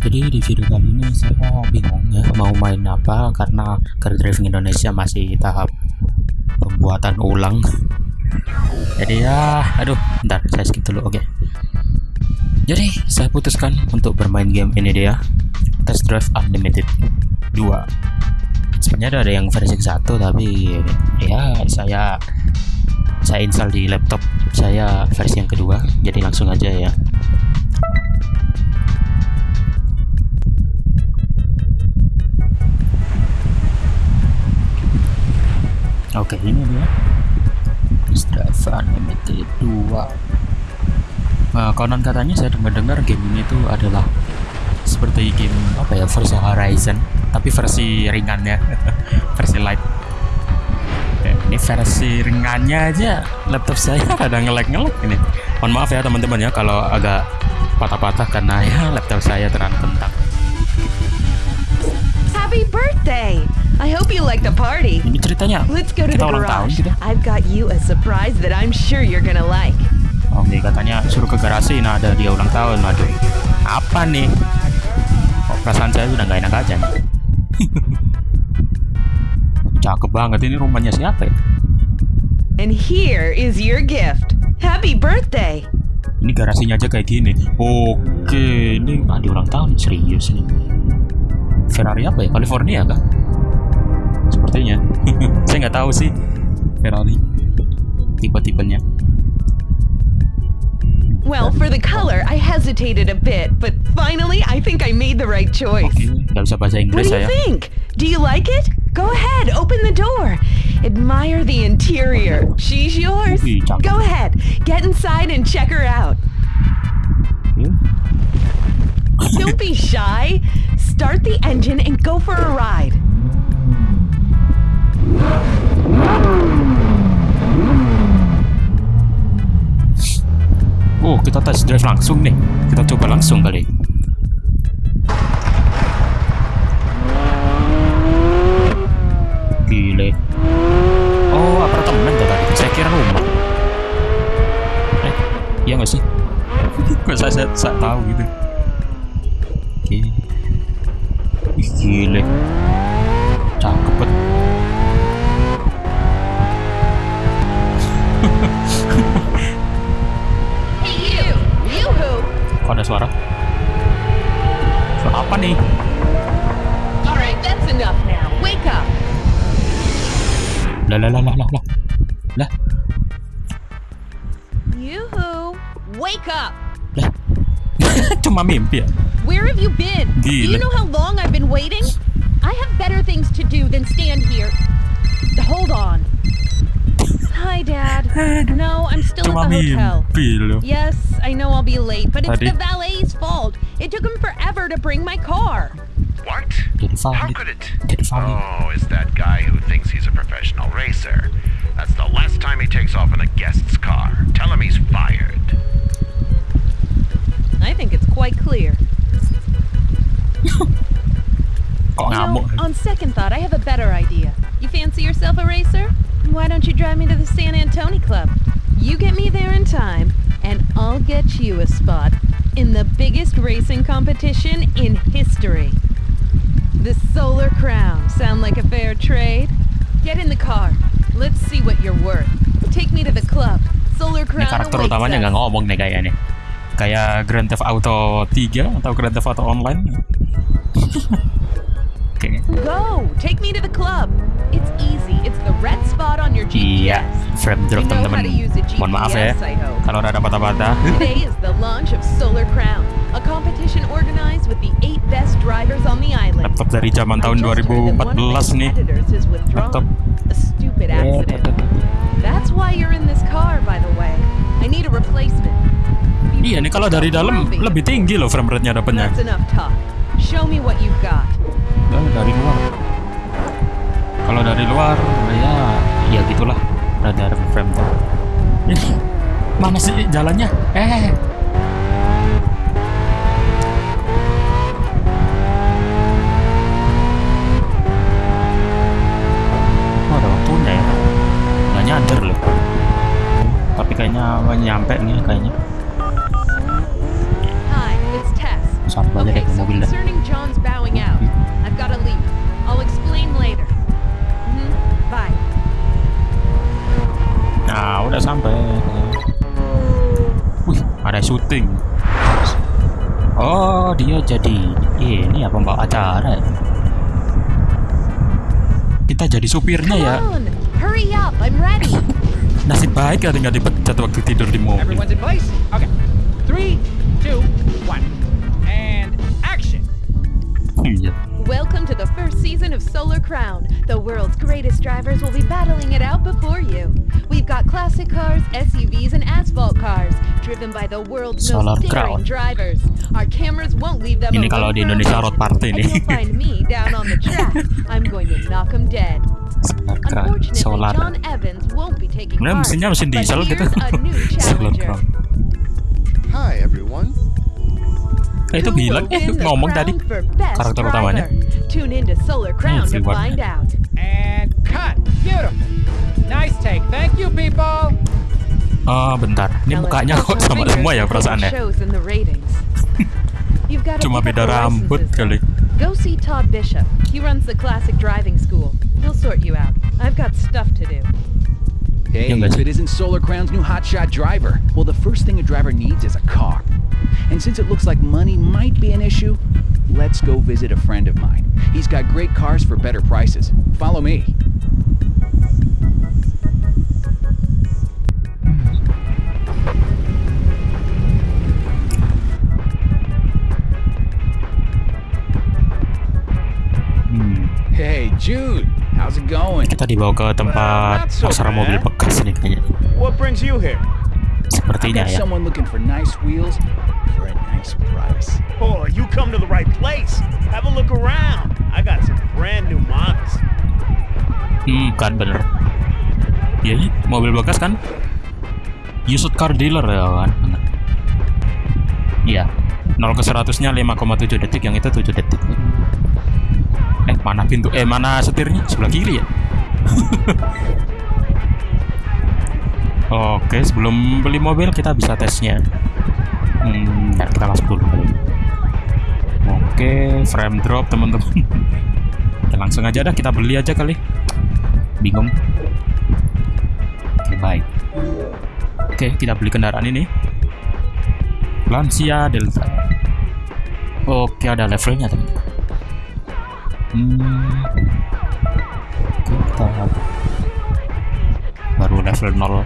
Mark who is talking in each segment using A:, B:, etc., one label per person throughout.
A: Jadi di video kali ini saya bingung ya mau main apa karena Car Driving Indonesia masih tahap pembuatan ulang. Jadi ya, aduh, bentar saya skip dulu, oke. Jadi saya putuskan untuk bermain game ini dia, Test Drive Unlimited 2. Sebenarnya ada yang versi 1 tapi ya saya saya install di laptop saya versi yang kedua, jadi langsung aja ya. Oke ini dia. Strava Unlimited 2 nah, konon katanya saya dengar-dengar game ini tuh adalah seperti game apa ya versi Horizon tapi versi ringannya versi light. Ini versi ringannya aja. Laptop saya ada ngelek-ngelek ini. Mohon maaf ya teman-teman ya kalau agak patah-patah karena ya laptop saya terang bentang
B: Happy birthday! I hope you like the party.
A: ini ceritanya.
B: Let's go to the
A: kita ulang tahun gitu.
B: I've got you a surprise that I'm sure you're gonna like.
A: Oke katanya suruh ke garasi. Nah ada dia ulang tahun. Aduh. Apa nih? Kok perasaan saya udah nggak enak aja nih? Cakep banget. Ini rumahnya siapa ya?
B: And here is your gift. Happy birthday!
A: ini garasinya aja kayak gini. Oke ini ah, di ulang tahun. Serius nih Ferrari apa ya? California kah sepertinya saya nggak tahu sih Ferrari tipe-tipenya
B: Well, for the color, I hesitated a bit, but finally, I think I made the right choice.
A: oke nggak bisa bahasa
B: What
A: Inggris
B: do you
A: saya
B: think? Do you like it? Go ahead, open the door. Admire the interior. She's yours. Go ahead, get inside and check her out.
A: Oke.
B: Don't be shy. Start the engine and go for a ride.
A: Kita test drive langsung nih. Kita coba langsung kali. Gile. Oh, apartemen tuh tadi. Saya kira rumah. Eh, iya nggak sih? Kok saya, saya, saya tahu gitu. Oke. Ih, Gile. Kok ada suara? Suara apa nih?
B: Alright, that's enough now. Wake up!
A: Lah lah lah lah lah lah.
B: You-hoo! Wake up!
A: lah. Cuma mimpi ya?
B: Where have you been? Do you
A: Gila.
B: know how long I've been waiting? I have better things to do than stand here. Hold on. Hi, Dad. No, I'm still
A: Cuma
B: at the hotel.
A: mimpi loh.
B: Yes, I know I'll be late, but it's
A: Tadi.
B: the valet's fault. It took him forever to bring my car.
C: What?
A: Jadi
C: How
A: valid.
C: could it? Oh, it's that guy who thinks he's a professional racer. That's the last time he takes off in a guest's car. Tell him he's fired.
B: I think it's quite clear.
A: Kok
B: You know, on second thought, I have a better idea. You fancy yourself a racer? Why don't you drive me to the San Antonio Club? You get me there in time, and I'll get you a spot in the biggest racing competition in history. The Solar Crown. Sound like a fair trade? Get in the car. Let's see what you're worth. Take me to the club. Solar
A: Ini
B: Crown
A: karakter utamanya nggak ngomong nih kayaknya. Kayak Grand Theft Auto 3 atau Grand Theft Auto Online.
B: Go! Take me to the club. It's easy. It's the red spot on your GPS.
A: frame drop
B: know how
A: teman-teman. Mohon maaf ya. Kalau ada patah-patah.
B: Today is the launch of Solar Crown, a competition organized with the eight best drivers on the island.
A: Laptop dari zaman tahun
B: I just heard that one of my
A: 2014 nih. Laptop.
B: A stupid accident. That's why you're in this car, by the way. I need a replacement.
A: Iya nih kalau dari dalam lebih tinggi loh frame rate-nya
B: talk. Show me what you've got.
A: Nah, dari luar. Kalau dari luar ya ya gitulah. Ada frame tuh. Ini mana sih jalannya? Eh. Oh, ada waktunya ya. Nggak nyadar loh. Tapi kayaknya nyampe nih kayaknya. Udah sampai. Wih, ada syuting. Oh, dia jadi ini ya pembawa acara. Kita jadi supirnya ya.
B: on, hurry up. I'm ready.
A: Nasib baik ya tinggal dipecat waktu tidur di mobil.
D: Everyone's in place? Okay. Three, two, one.
B: Season of Solar Crown. The world's greatest drivers will be battling it out before you. We've got classic cars, SUVs, and asphalt cars, driven by the world's
A: Solar
B: most
A: Crown.
B: daring drivers. Our cameras won't leave them
A: Ini
B: alone
A: kalau di Indonesia road party
B: and
A: nih.
B: you'll find me down on the track. I'm going to knock knock 'em dead. Unfortunately,
A: Solar.
B: John Evans won't be taking part.
A: mesinnya mesin
B: but
A: diesel gitu.
B: here's a new
A: Solar
B: challenger.
A: Crown.
E: Hi, everyone.
A: Eh, itu
B: Who
A: bilang eh ngomong tadi karakter utamanya.
B: driver? Tune into Solar Crown to find out.
D: And cut. Beautiful. Nice take. Thank you, people.
A: Ah, bentar. Ini mukanya kok sama semua ya perasaannya.
B: shows in the ratings. You've got to
A: Cuma beda rambut kali.
B: Go see Todd Bishop. He runs the classic driving school. He'll sort you out. I've got stuff to do.
D: Hey, if it isn't Solar Crown's new hotshot driver, well, the first thing a driver needs is a car. And since it looks like money might be an issue, let's go visit a friend of mine. He's got great cars for better prices. Follow me. Hey, Jude, how's it going?
A: Kita dibawa ke tempat
E: not so
A: pasar mobil bekas nih kayaknya.
E: What brings you here?
A: Sepertinya ya.
D: someone looking for nice wheels for a nice price.
E: Oh, you come to the right place. Have a look around. I got some brand new models.
A: Hmm, kan bener. Iya, iya, mobil bekas kan? Used car dealer ya kan? Iya. 0 ke 100-nya 5,7 detik, yang itu 7 detik. Eh, mana pintu? Eh, mana setirnya? Sebelah kiri ya? Oke, sebelum beli mobil kita bisa tesnya. Hmm, bentar, kita masuk dulu. Oke, frame drop teman-teman. Ya, langsung aja dah kita beli aja kali. Bingung. Oke, baik. Oke, kita beli kendaraan ini. Lancia Delta. Oke, ada levelnya teman. Hmm. Kita baru level 0
E: Oh,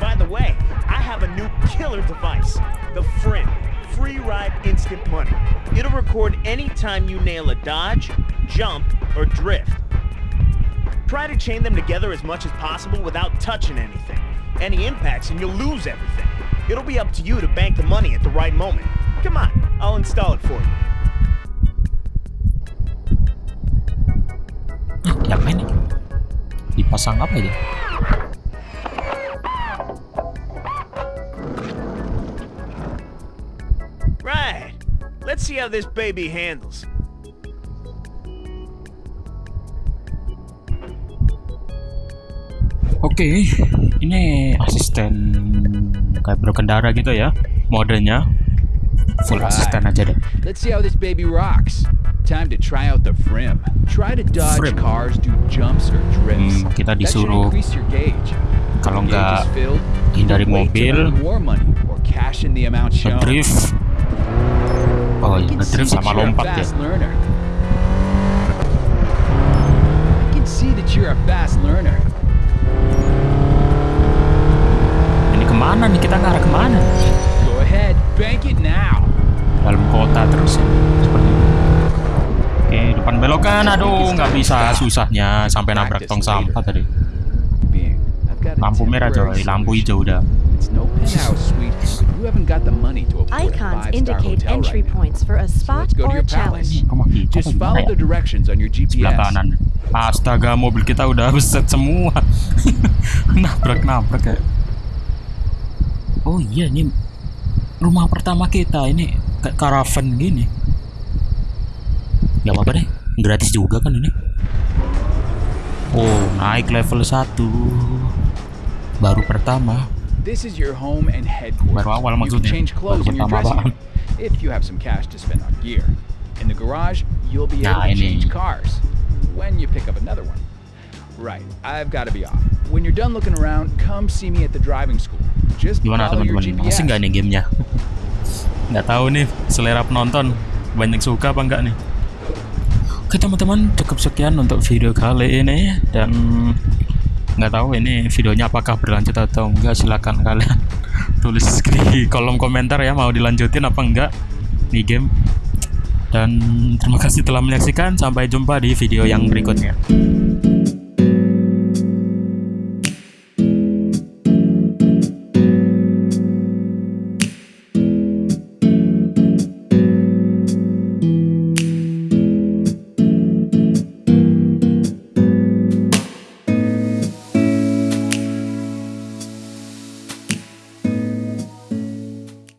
E: by the way, I have a new killer device. The Frim. Free ride instant money. It'll record anytime you nail a dodge, jump, or drift. Try to chain them together as much as possible without touching anything. Any impacts and you'll lose everything. It'll be up to you to bank the money at the right moment. Come on, I'll install it for you.
A: Dipasang apa ya?
E: See how this baby handles.
A: Oke, ini asisten kayak berkendara gitu ya, modenya. Full
D: Right.
A: asisten aja deh.
D: Let's see how this baby rocks. Time to try out the Frim. Try to dodge
A: Frim.
D: cars, do jumps or drifts.
A: Hmm, kita disuruh kalau nggak hindari mobil,
D: earn
A: Oh iya, ngedrift sama lompat ya. Ini ke mana nih? Kita ngarah ke mana?
D: Go ahead, bank it now.
A: Dalam kota terus ya. Seperti itu. Oke, depan belokan. Aduh, nggak bisa susahnya sampai nabrak tong sampah tadi. Lampu merah coy, lampu hijau udah.
D: You haven't got the money to afford a
B: Icons
D: five-star
B: indicate
D: hotel
B: entry
D: right now.
B: points for a
D: So
B: spot
D: to
B: or a challenge.
D: Just follow the directions on your GPS.
A: kanan. Astaga, mobil kita udah beset semua. Nabrak-nabrak ya. Oh iya, ini rumah pertama kita. Ini kayak caravan gini. Gak apa-apa deh, gratis juga kan ini. Oh, naik level 1 Baru pertama.
D: This is your home and headquarters.
A: Baru awal
D: You can
A: maksudnya.
D: change clothes in your dressing room. if you have some cash to spend on gear. In the garage, you'll be able
A: Nah,
D: to
A: ini.
D: change cars when you pick up another one. Right, I've got to be off. When you're done looking around, come see me at the driving school. Just
A: Gimana teman-teman? Masih nggak nih gamenya? nggak tahu nih selera penonton banyak suka apa enggak nih. Oke teman-teman, cukup sekian untuk video kali ini dan nggak tahu ini videonya apakah berlanjut atau enggak silakan kalian tulis di kolom komentar ya mau dilanjutin apa enggak nih game. Dan terima kasih telah menyaksikan sampai jumpa di video yang berikutnya